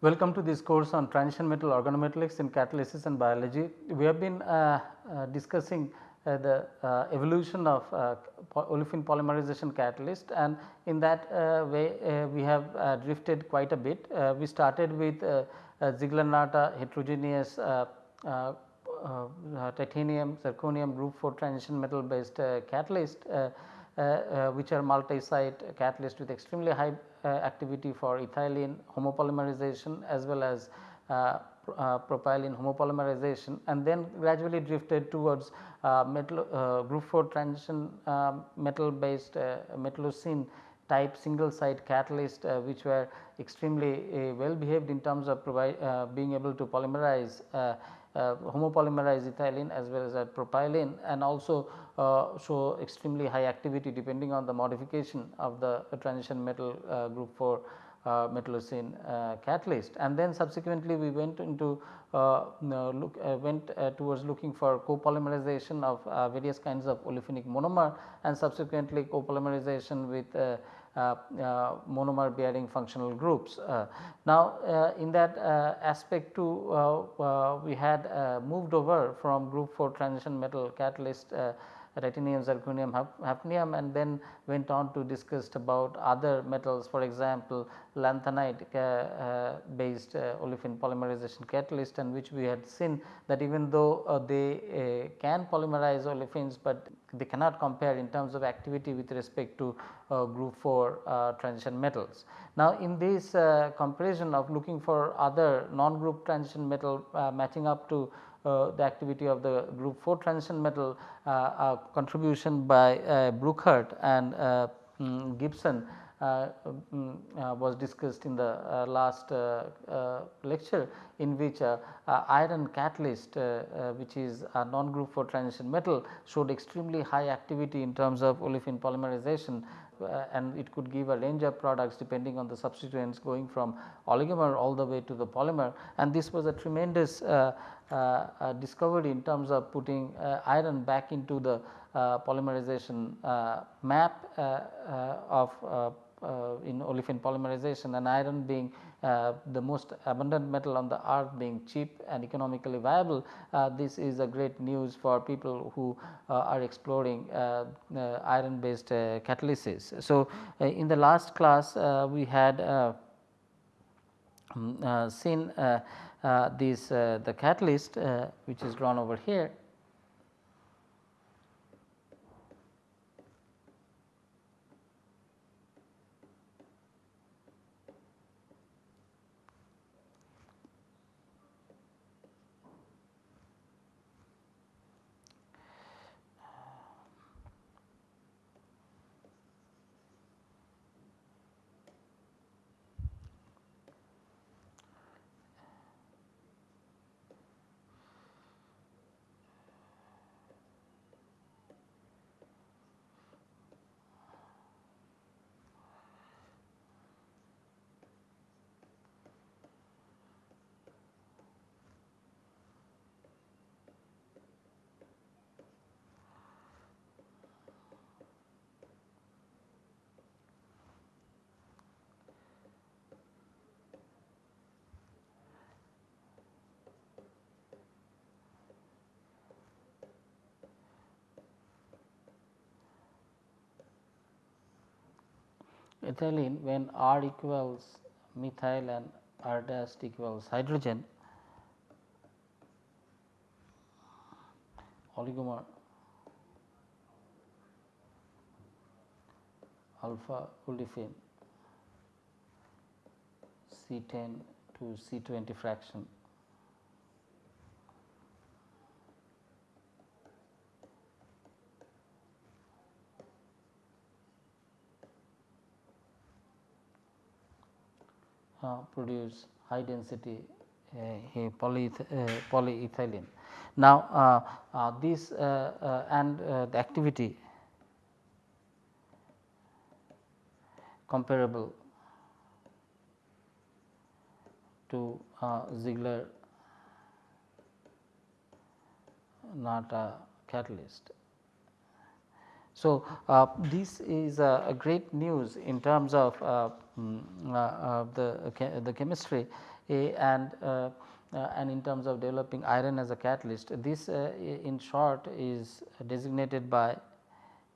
Welcome to this course on transition metal organometallics in catalysis and biology. We have been uh, uh, discussing uh, the uh, evolution of uh, olefin polymerization catalyst and in that uh, way we have drifted quite a bit. we started with Ziegler-Natta heterogeneous titanium zirconium group 4 transition metal based catalyst which are multi-site catalyst with extremely high activity for ethylene homopolymerization as well as uh, uh, propylene homopolymerization and then gradually drifted towards uh, metal uh, group 4 transition um, metal based uh, metallocene type single site catalyst uh, which were extremely well behaved in terms of provide being able to polymerize homopolymerize ethylene as well as propylene and also show extremely high activity depending on the modification of the transition metal group 4 uh, metallocene uh, catalyst. And then subsequently we went into uh, look went towards looking for copolymerization of various kinds of olefinic monomer and subsequently copolymerization with uh, uh, Uh, uh, monomer bearing functional groups. Uh, now, uh, in that aspect too we had moved over from group 4 transition metal catalyst titanium, zirconium, hafnium and then went on to discuss about other metals for example, lanthanide uh, based uh, olefin polymerization catalyst and which we had seen that even though uh, they can polymerize olefins, but they cannot compare in terms of activity with respect to group 4 transition metals. Now, in this comparison of looking for other non group transition metal matching up to the activity of the group 4 transition metal uh, contribution by uh, and um, Gibson uh, um, uh, was discussed in the uh, last lecture in which iron catalyst which is a non group 4 transition metal showed extremely high activity in terms of olefin polymerization uh, and it could give a range of products depending on the substituents going from oligomer all the way to the polymer. And this was a tremendous uh, uh, discovery in terms of putting uh, iron back into the uh, polymerization uh, map of in olefin polymerization and iron being uh, the most abundant metal on the earth being cheap and economically viable. Uh, this is a great news for people who uh, are exploring iron based catalysis. So, in the last class we had um, seen Uh, this uh, the catalyst uh, which is drawn over here ethylene when R equals methyl and R dash equals hydrogen oligomer alpha olefin C10 to C20 fraction Uh, produce high density uh, polyeth uh, polyethylene. Now, this and the activity comparable to Ziegler Natta catalyst. So, uh, this is a, a, great news in terms of uh, mm, uh, the, the chemistry and and in terms of developing iron as a catalyst. This in short is designated by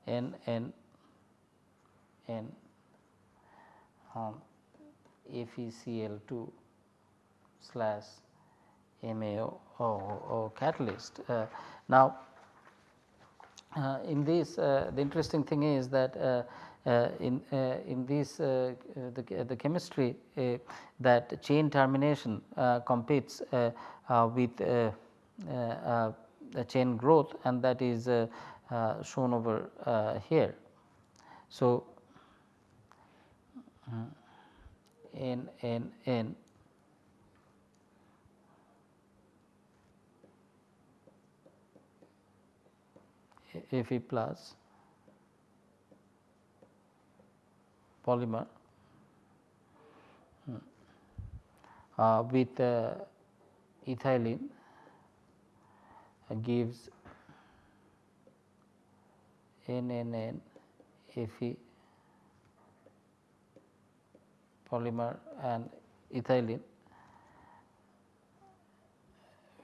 N N N um, FeCl2 slash MAO catalyst. Uh, now, uh, in this uh, the interesting thing is that uh, uh, Uh, in uh, in this uh, uh, the, the chemistry that chain termination competes with chain growth and that is shown over here. So, n n n Fe plus polymer. Uh, with uh, ethylene uh, gives NNN Fe polymer and ethylene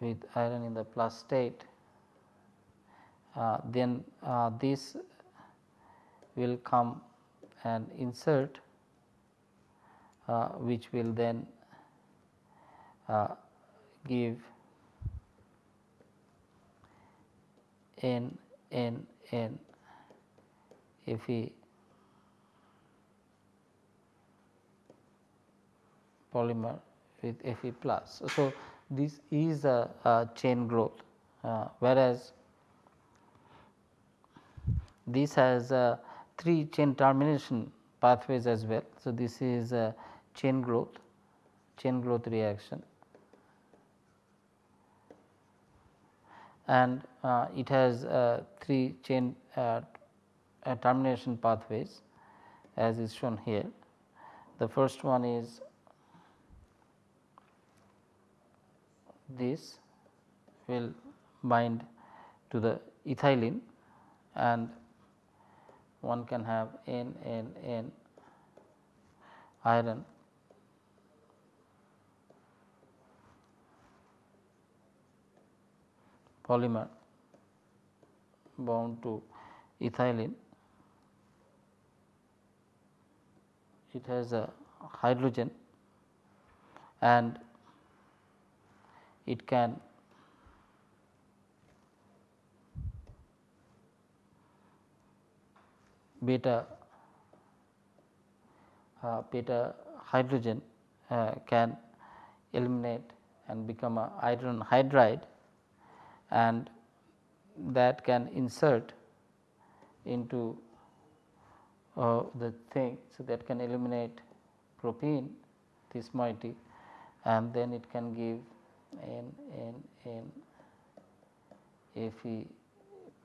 with iron in the plus state uh, then uh, this will come and insert uh, which will then uh, give n n n Fe polymer with Fe plus. So, this is a, a chain growth uh, whereas this has uh, 3 chain termination pathways as well. So, this is a chain growth chain growth reaction and uh, it has uh, 3 chain uh, uh, termination pathways as is shown here. The first one is this will bind to the ethylene and one can have N N N iron polymer bound to ethylene. It has a hydrogen and it can beta uh, beta hydrogen uh, can eliminate and become a iron hydride and that can insert into uh, the thing. So, that can eliminate propene this moiety and then it can give N N N Fe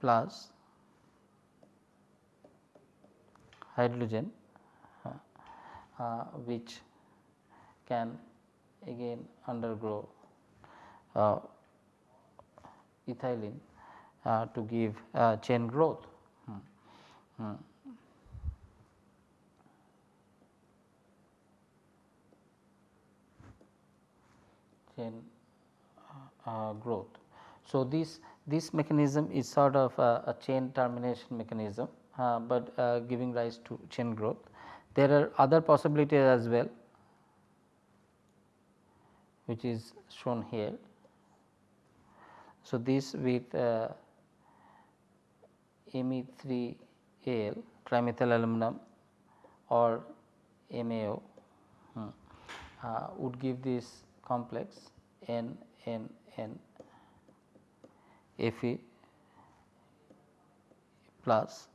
plus hydrogen uh, uh, which can again undergo uh, ethylene to give chain growth. Hmm. Hmm. chain uh, growth. So, this this mechanism is sort of a, a chain termination mechanism but uh, giving rise to chain growth. There are other possibilities as well which is shown here. So, this with uh, Me3Al trimethyl aluminum or MAO hmm, uh, would give this complex N N N Fe plus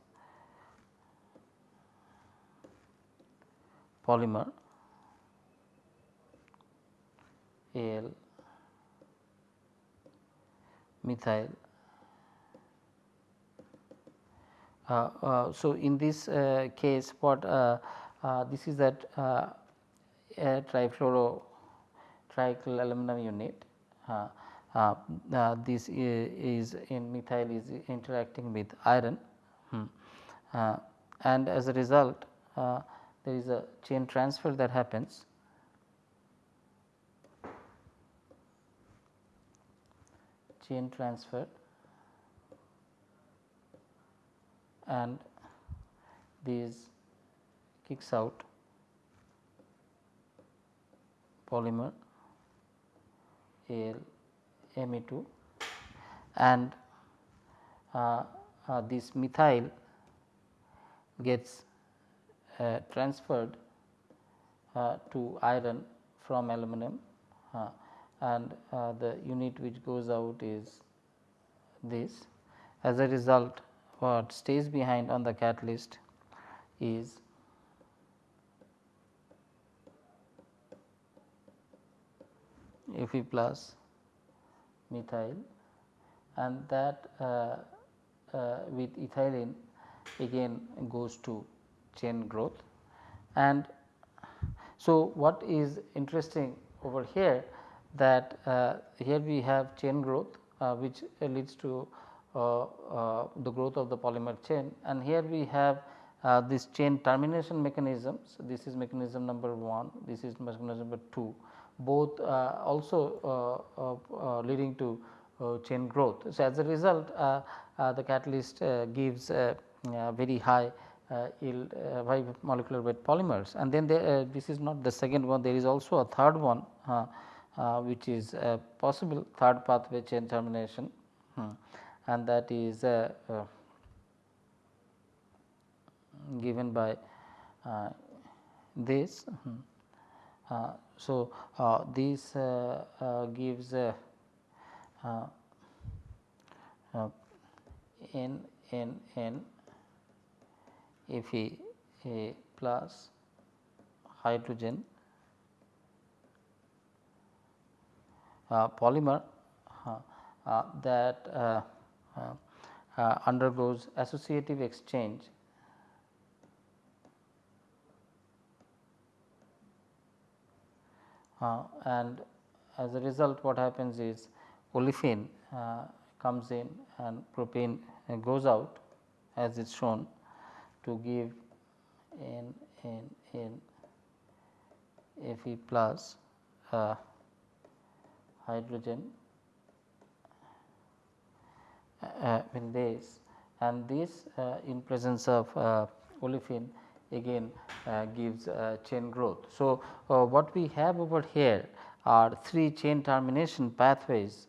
polymer Al methyl. Uh, uh, so, in this uh, case what uh, uh, this is that uh, trifluoro tricycle aluminum unit this is in methyl is interacting with iron hmm. and as a result there is a chain transfer that happens. Chain transfer. And these kicks out polymer Al Me2 and uh, uh, this methyl gets uh, transferred uh, to iron from aluminum uh, and uh, the unit which goes out is this. As a result what stays behind on the catalyst is Fe plus methyl and that uh, uh, with ethylene again goes to chain growth. And so, what is interesting over here that uh, here we have chain growth uh, which leads to uh, uh, the growth of the polymer chain and here we have this chain termination mechanisms. This is mechanism number 1, this is mechanism number 2 both also leading to chain growth. So, as a result the catalyst gives very high uh, yield uh, high molecular weight polymers and then uh, this is not the second one there is also a third one which is possible third pathway chain termination hmm, and that is given by this. Hmm. Uh, so, uh, this uh, gives n n n Fe a plus hydrogen uh, polymer uh, uh, that uh, uh, undergoes associative exchange and as a result what happens is olefin comes in and propane goes out as is shown to give n n n Fe plus uh, hydrogen uh, in this. And this uh, in presence of uh, olefin again uh, gives uh, chain growth. So, what we have over here are three chain termination pathways.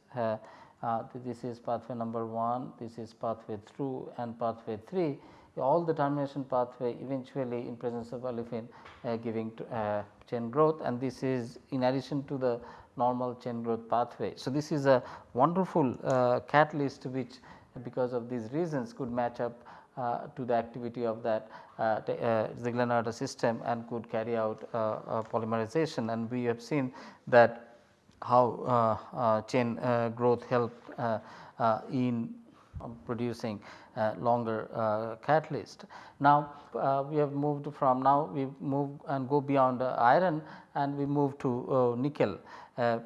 This is pathway number 1, this is pathway 2 and pathway 3 all the termination pathway eventually in presence of olefin uh, giving to, uh, chain growth and this is in addition to the normal chain growth pathway. So, this is a wonderful uh, catalyst which because of these reasons could match up uh, to the activity of that uh, uh, system and could carry out polymerization and we have seen that how chain growth helped in producing uh, longer uh, catalyst. Now, uh, we have moved from now we move and go beyond uh, iron and we move to uh, nickel. Uh,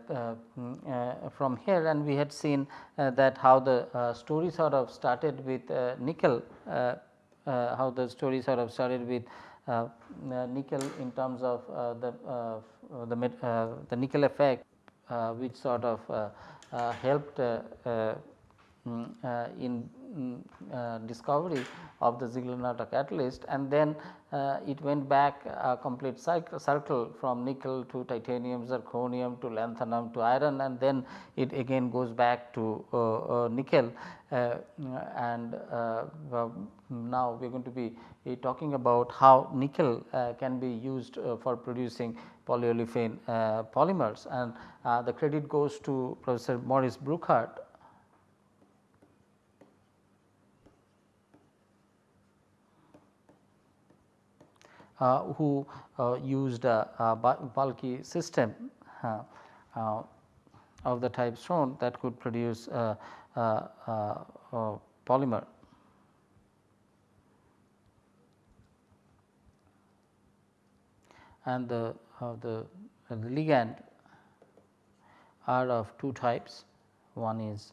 mm, from here and we had seen that how the story sort of started with nickel, how the story sort of started with uh, mm, nickel in terms of uh, the uh, the, the nickel effect which sort of helped Mm, in mm, uh, discovery of the Ziegler-Natta catalyst and then uh, it went back a complete cycle, circle from nickel to titanium, zirconium to lanthanum to iron and then it again goes back to uh, uh, nickel. Uh, and now we are going to be talking about how nickel can be used for producing polyolefin polymers. And the credit goes to Professor Maurice Brookhart who uh, used a, bulky system uh, of the type shown that could produce polymer. And the, the, the ligand are of two types. One is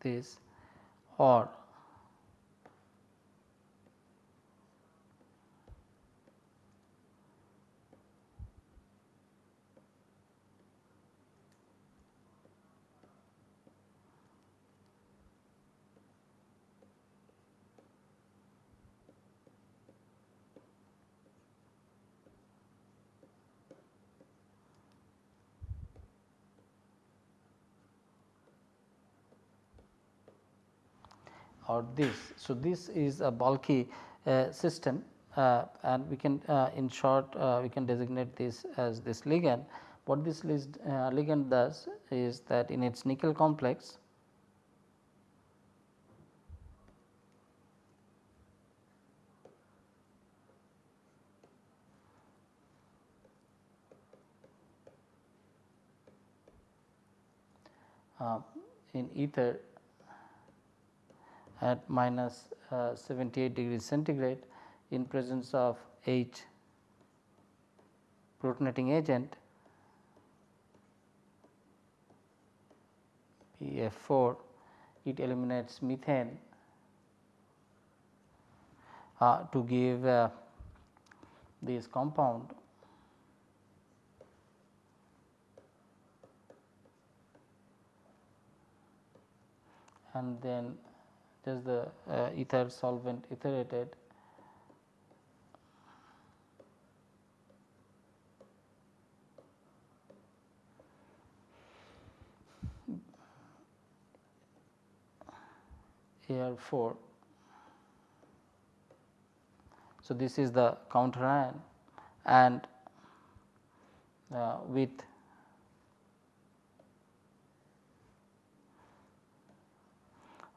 this or or this. So, this is a bulky uh, system uh, and we can uh, in short uh, we can designate this as this ligand. What this list, uh, ligand does is that in its nickel complex uh, in ether at minus uh, 78 degrees centigrade in presence of H protonating agent PF4 it eliminates methane uh, to give uh, this compound and then is the uh, ether solvent etherated here 4. So, this is the counter ion and uh, with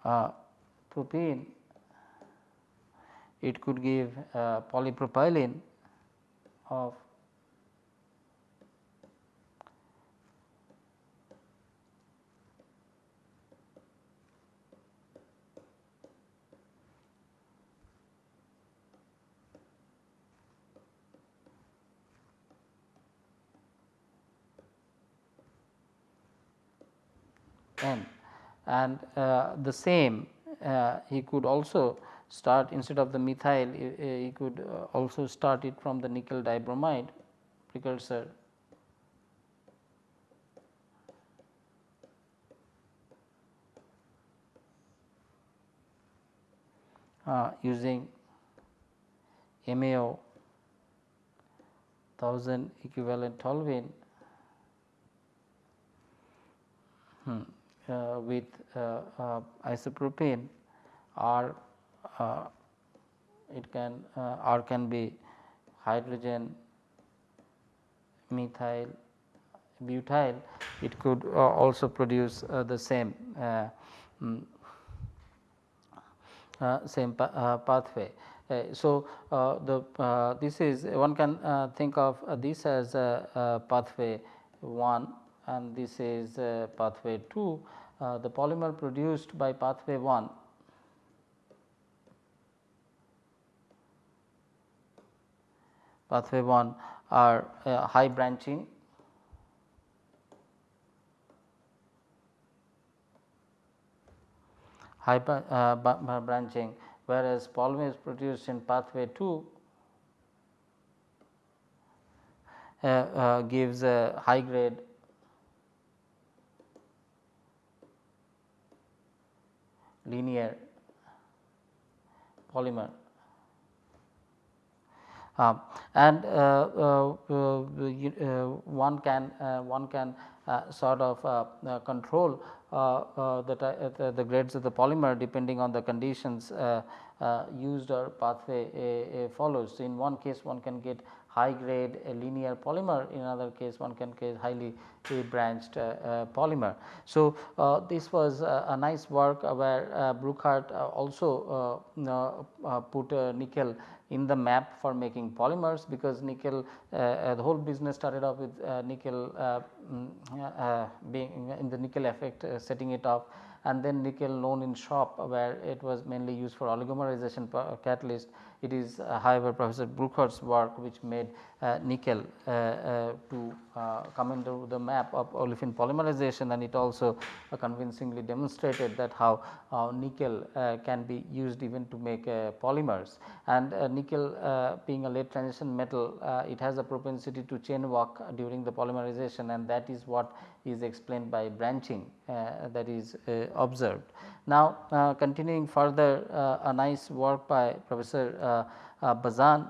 uh, propene it could give uh, polypropylene of N. And uh, the same he could also start instead of the methyl he could uh, also start it from the nickel dibromide precursor. Uh, using MAO 1000 equivalent toluene. Hmm. uh, with uh, uh, isopropene or it can or can be hydrogen methyl butyl it could uh, also produce uh, the same uh, mm, same pa pathway. so, the this is one can think of this as pathway 1 and this is uh, pathway 2 uh, the polymer produced by pathway 1 pathway 1 are uh, high branching. High uh, branching whereas polymer is produced in pathway 2 uh, uh, gives a high grade linear polymer. Uh, and uh, uh, uh, uh one can uh, one can uh, sort of control the, the grades of the polymer depending on the conditions used or pathway follows. So, in one case one can get high grade linear polymer in another case one can get highly branched uh, uh, polymer. So, uh, this was a nice work where Brookhart also put nickel in the map for making polymers because nickel uh, the whole business started off with uh, nickel uh, um, being in the nickel effect setting it off and then nickel known in SHOP where it was mainly used for oligomerization uh, catalyst. It is uh, however, Professor Brookhart's work which made uh, nickel uh, uh to uh, come into the map of olefin polymerization. And it also convincingly demonstrated that how nickel can be used even to make polymers. And nickel being a late transition metal it has a propensity to chain walk during the polymerization. And that is what is explained by branching uh, that is uh, observed. Now, uh, continuing further a nice work by Professor Bazan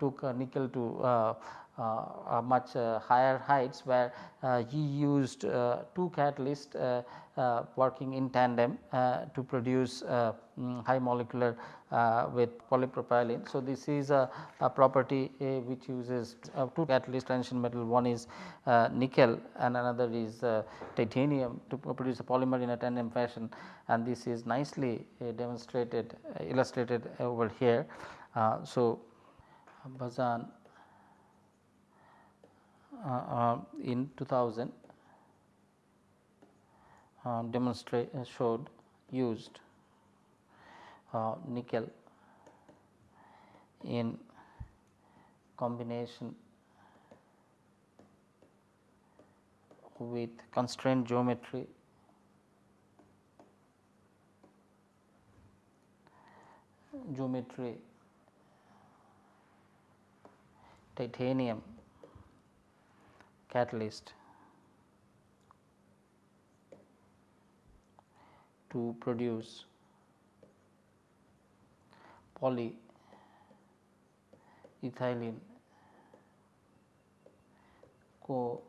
took nickel to uh, much uh, higher heights where uh, he used two catalysts working in tandem to produce um, high molecular Uh, with polypropylene. So, this is a, a property eh, which uses uh, two catalyst transition metal one is uh, nickel and another is titanium to produce a polymer in a tandem fashion and this is nicely eh, demonstrated eh, illustrated over here. so, Bazan uh, uh, in 2000 uh, demonstrate showed used Uh, nickel in combination with constraint geometry. Geometry. Titanium catalyst to produce polyethylene co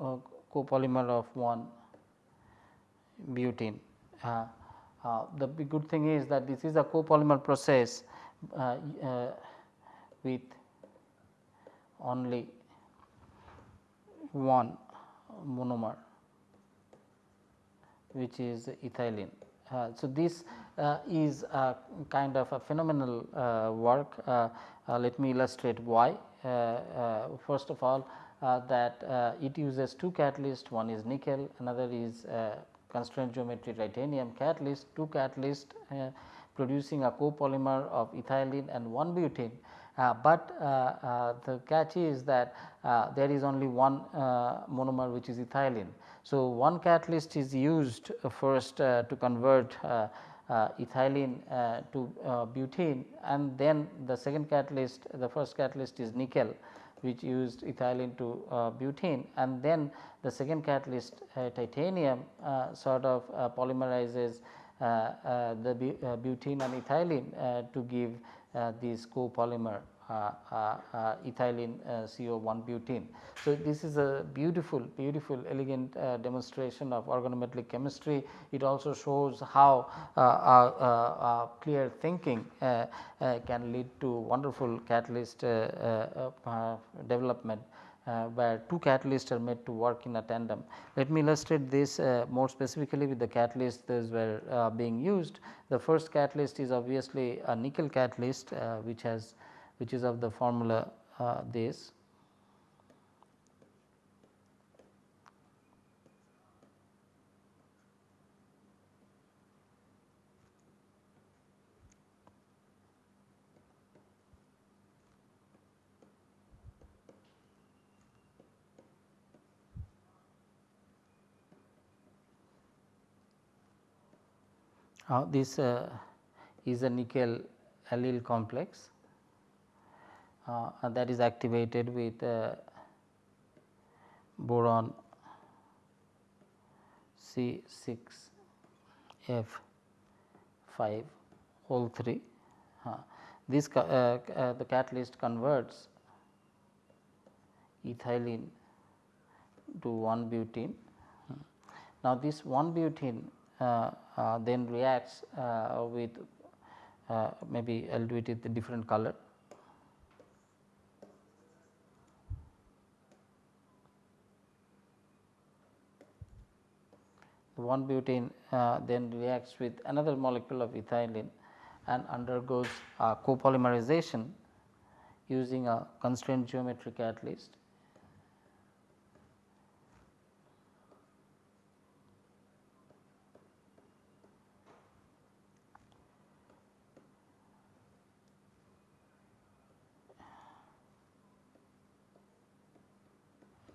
uh, copolymer of 1 butene. Uh, uh, the good thing is that this is a copolymer process uh, uh, with only one monomer which is ethylene. Uh, so, this is a kind of a phenomenal uh, work. Uh, uh, let me illustrate why. Uh, first of all that it uses two catalysts one is nickel another is constraint geometry titanium catalyst two catalyst producing a copolymer of ethylene and 1 butene uh, but uh, uh, the catch is that there is only one monomer which is ethylene. So, one catalyst is used first to convert uh, ethylene uh, to uh, butene and then the second catalyst the first catalyst is nickel which used ethylene to butene and then the second catalyst titanium sort of polymerizes the butene and ethylene to give uh, this copolymer. uh, uh, Uh, uh, uh, ethylene CO1 butene. So, this is a beautiful beautiful elegant demonstration of organometallic chemistry. It also shows how clear thinking can lead to wonderful catalyst development uh, where two catalysts are made to work in a tandem. Let me illustrate this uh, more specifically with the catalysts that were uh, being used. The first catalyst is obviously a nickel catalyst which has which is of the formula this. Uh, this uh, is a nickel allyl complex. uh, that is activated with uh, boron C 6 F 5 whole 3. this uh, uh, the catalyst converts ethylene to 1 butene. Now, this 1 butene uh, uh, then reacts uh, with maybe I will do it with a different color. one butene uh, then reacts with another molecule of ethylene and undergoes uh, copolymerization using a constrained geometry catalyst.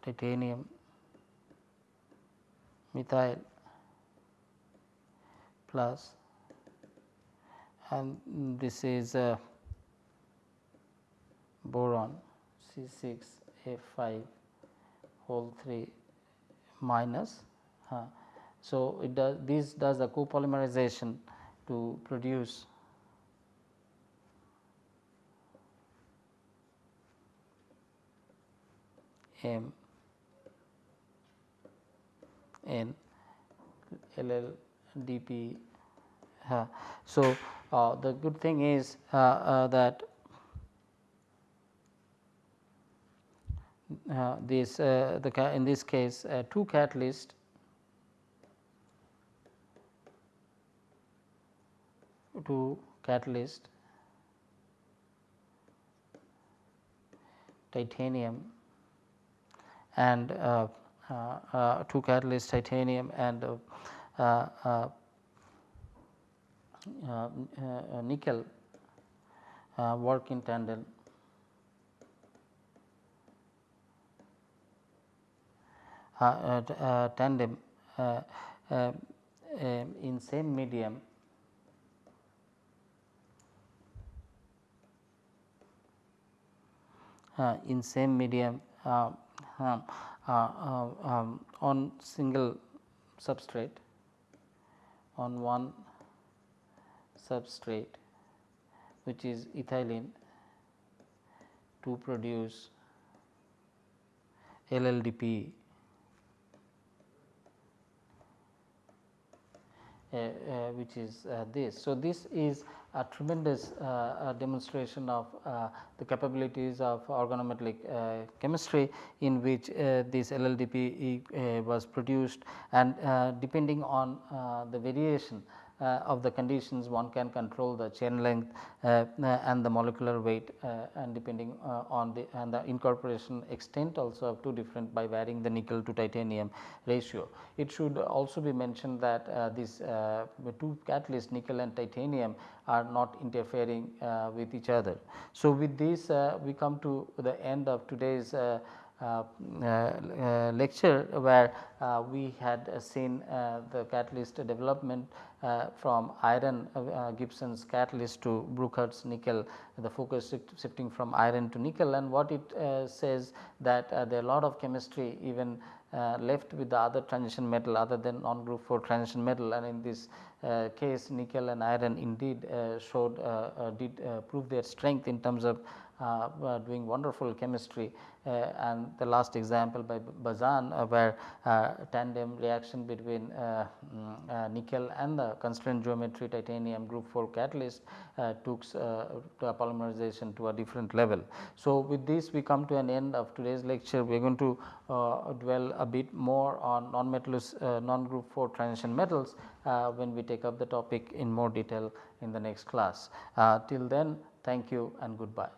titanium methyl plus and this is a boron C 6 F 5 whole 3 minus. Uh, so, it does this does a copolymerization to produce M N LLDP. Uh, so, uh, the good thing is uh, uh that uh, this uh, the in this case two catalyst two catalyst titanium and uh, uh, uh, two catalyst titanium and nickel work in tandem tandem in same medium. uh, in same medium uh, uh, on single substrate on one substrate which is ethylene to produce LLDP Uh, uh, which is uh, this. So, this is a tremendous uh, uh, demonstration of uh, the capabilities of organometallic chemistry in which this LLDP was produced. And depending on the variation uh, of the conditions one can control the chain length uh, and the molecular weight uh, and depending on the and the incorporation extent also of two different by varying the nickel to titanium ratio. It should also be mentioned that these two catalysts nickel and titanium are not interfering with each other. So, with this we come to the end of today's uh, uh, uh, Uh, uh, lecture where uh, we had seen uh, the catalyst development from iron Gibson's catalyst to Brookhart's nickel the focus shifting from iron to nickel. And what it says that there are a lot of chemistry even uh, left with the other transition metal other than non group 4 transition metal. And in this uh, case nickel and iron indeed uh, showed did prove their strength in terms of doing wonderful chemistry. uh, Uh, and the last example by Bazan uh, where uh, tandem reaction between uh, mm, uh, nickel and the constraint geometry titanium group 4 catalyst took polymerization to a different level. So, with this we come to an end of today's lecture we are going to dwell a bit more on non metallous non group 4 transition metals when we take up the topic in more detail in the next class. till then thank you and goodbye.